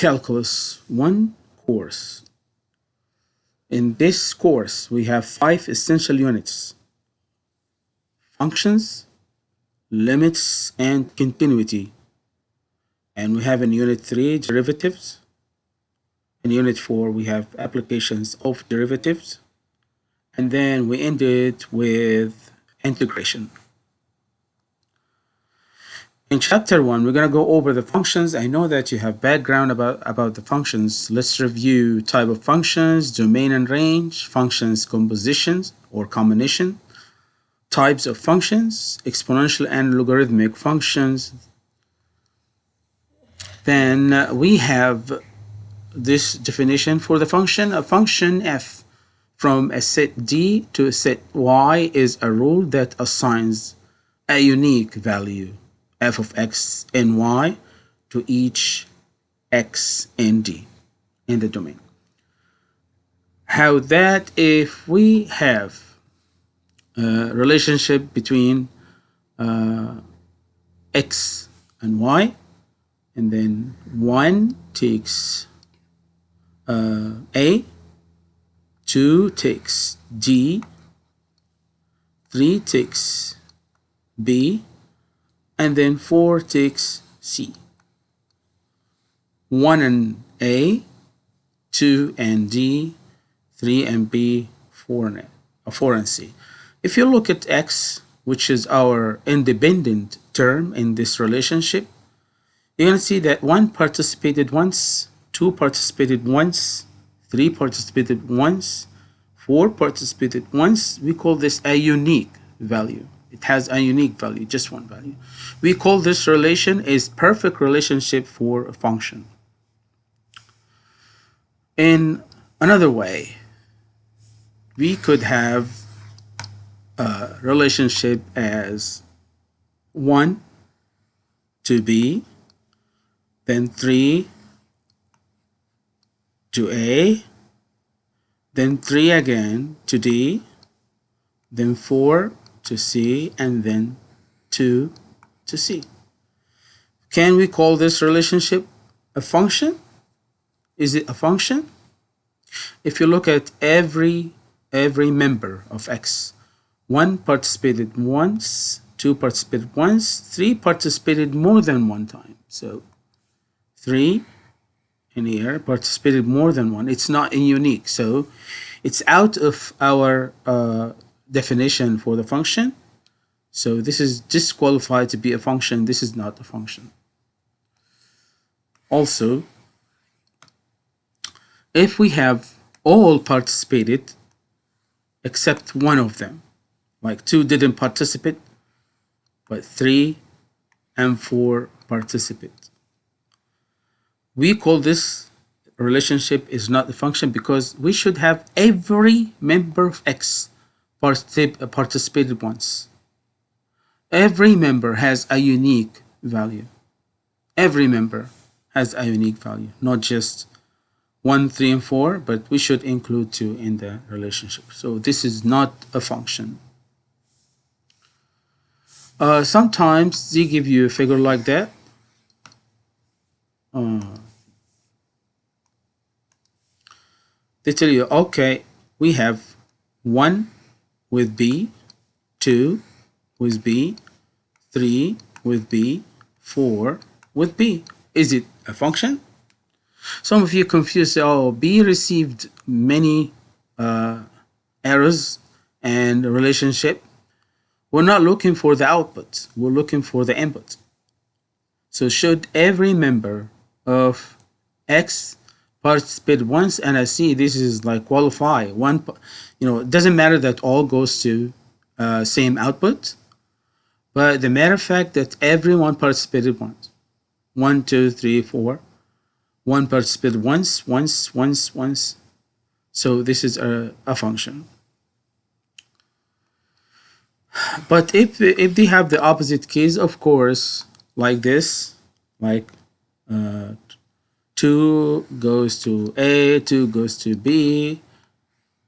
Calculus 1 course. In this course, we have five essential units. Functions, limits, and continuity. And we have in Unit 3, derivatives. In Unit 4, we have applications of derivatives. And then we ended with integration. In chapter one, we're going to go over the functions. I know that you have background about, about the functions. Let's review type of functions, domain and range, functions compositions or combination, types of functions, exponential and logarithmic functions. Then uh, we have this definition for the function. A function f from a set d to a set y is a rule that assigns a unique value f of x and y to each x and d in the domain. How that if we have a relationship between uh, x and y and then 1 takes uh, a 2 takes d 3 takes b and then 4 takes C. 1 and A, 2 and D, 3 and B, 4 and, A, uh, 4 and C. If you look at X, which is our independent term in this relationship, you're going to see that 1 participated once, 2 participated once, 3 participated once, 4 participated once. We call this a unique value. It has a unique value, just one value. We call this relation is perfect relationship for a function. In another way, we could have a relationship as 1 to b, then 3 to a, then 3 again to d, then 4 to C and then 2 to C. Can we call this relationship a function? Is it a function? If you look at every every member of X, one participated once, two participated once, three participated more than one time. So three in here participated more than one. It's not in unique. So it's out of our uh, definition for the function. So this is disqualified to be a function. This is not a function. Also, if we have all participated except one of them, like two didn't participate, but three and four participate. We call this relationship is not a function because we should have every member of X participated once. Every member has a unique value. Every member has a unique value, not just 1, 3, and 4, but we should include 2 in the relationship. So this is not a function. Uh, sometimes they give you a figure like that. Uh, they tell you, okay, we have 1 with B, 2 with B, 3 with B, 4 with B. Is it a function? Some of you confused, oh, B received many uh, errors and relationship. We're not looking for the output, we're looking for the input. So should every member of X participate once and I see this is like qualify. One you know it doesn't matter that all goes to uh, same output but the matter of fact that everyone participated once. One two three four. One participated once once once once. So this is a, a function. But if if they have the opposite case of course like this like uh, 2 goes to A, 2 goes to B,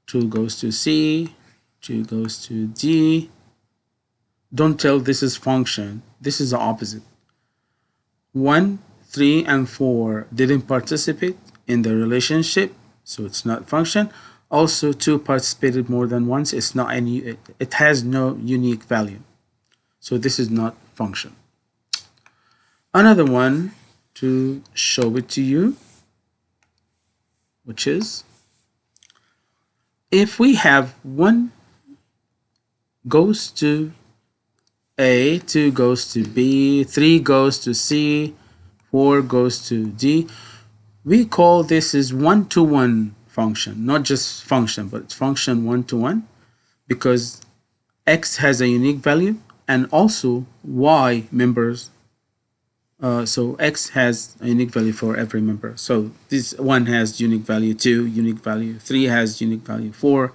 2 goes to C, 2 goes to D. Don't tell this is function. This is the opposite. 1, 3 and 4 didn't participate in the relationship, so it's not function. Also, 2 participated more than once, it's not any, it, it has no unique value. So this is not function. Another one to show it to you, which is if we have one goes to A, 2 goes to B, 3 goes to C, 4 goes to D, we call this is one-to-one -one function, not just function, but it's function one-to-one -one because X has a unique value and also Y members uh, so X has a unique value for every member. So this one has unique value, two unique value, three has unique value, four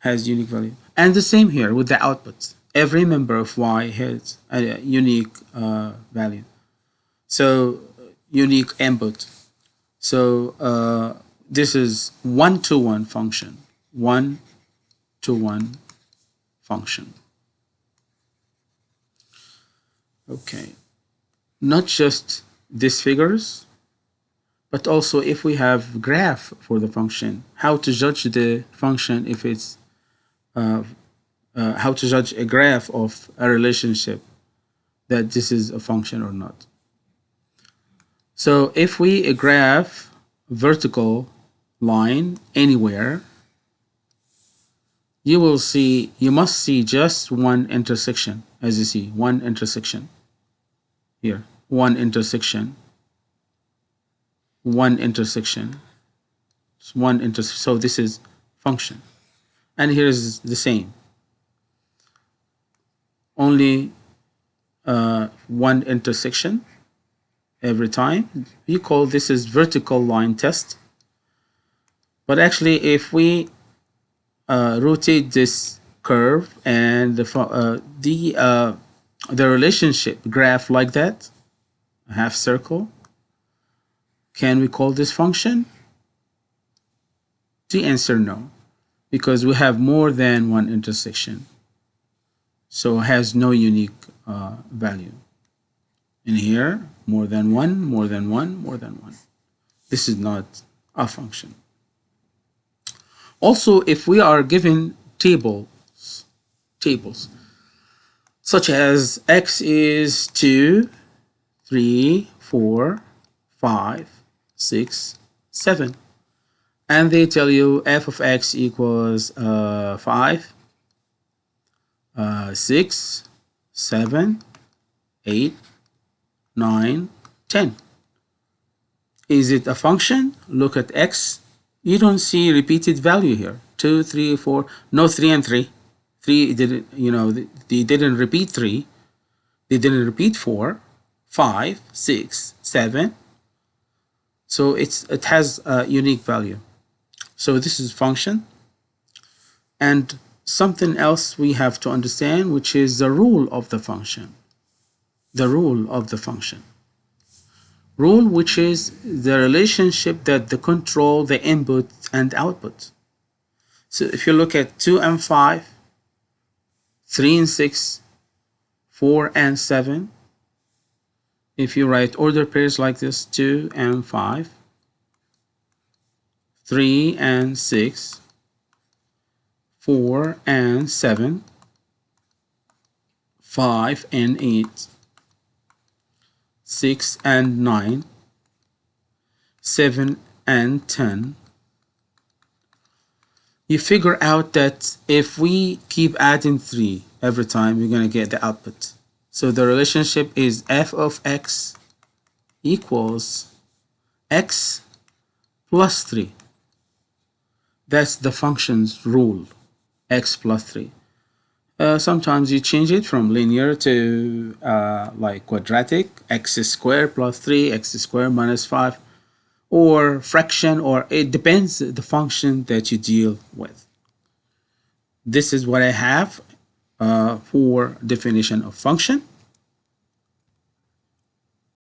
has unique value. And the same here with the outputs. Every member of Y has a unique uh, value. So unique input. So uh, this is one-to-one -one function, one-to-one -one function. Okay not just these figures, but also if we have graph for the function, how to judge the function if it's, uh, uh, how to judge a graph of a relationship that this is a function or not. So if we a graph vertical line anywhere, you will see, you must see just one intersection, as you see, one intersection here one intersection. One intersection. It's one intersection so this is function. And here is the same. Only uh, one intersection every time. We call this is vertical line test. But actually if we uh, rotate this curve and the uh, the uh, the relationship graph like that half circle. Can we call this function? The answer no, because we have more than one intersection. So it has no unique uh, value. In here, more than one, more than one, more than one. This is not a function. Also, if we are given tables, tables, such as x is 2 three, four, five, six, seven. And they tell you f of x equals uh, 5, uh, 6, 7, 8, 9, 10. Is it a function? Look at x. You don't see repeated value here. 2, 3, 4, no 3 and 3. 3 didn't, you know, they didn't repeat 3. They didn't repeat 4 five, six, seven. So it's it has a unique value. So this is function. And something else we have to understand, which is the rule of the function. The rule of the function. Rule, which is the relationship that the control the input and output. So if you look at 2 and 5, 3 and 6, 4 and 7, if you write order pairs like this 2 and 5 3 and 6 4 and 7 5 and 8 6 and 9 7 and 10 you figure out that if we keep adding 3 every time we're going to get the output so the relationship is f of x equals x plus 3. That's the function's rule, x plus 3. Uh, sometimes you change it from linear to uh, like quadratic, x squared plus 3, x squared minus 5, or fraction, or it depends the function that you deal with. This is what I have Uh, for definition of function.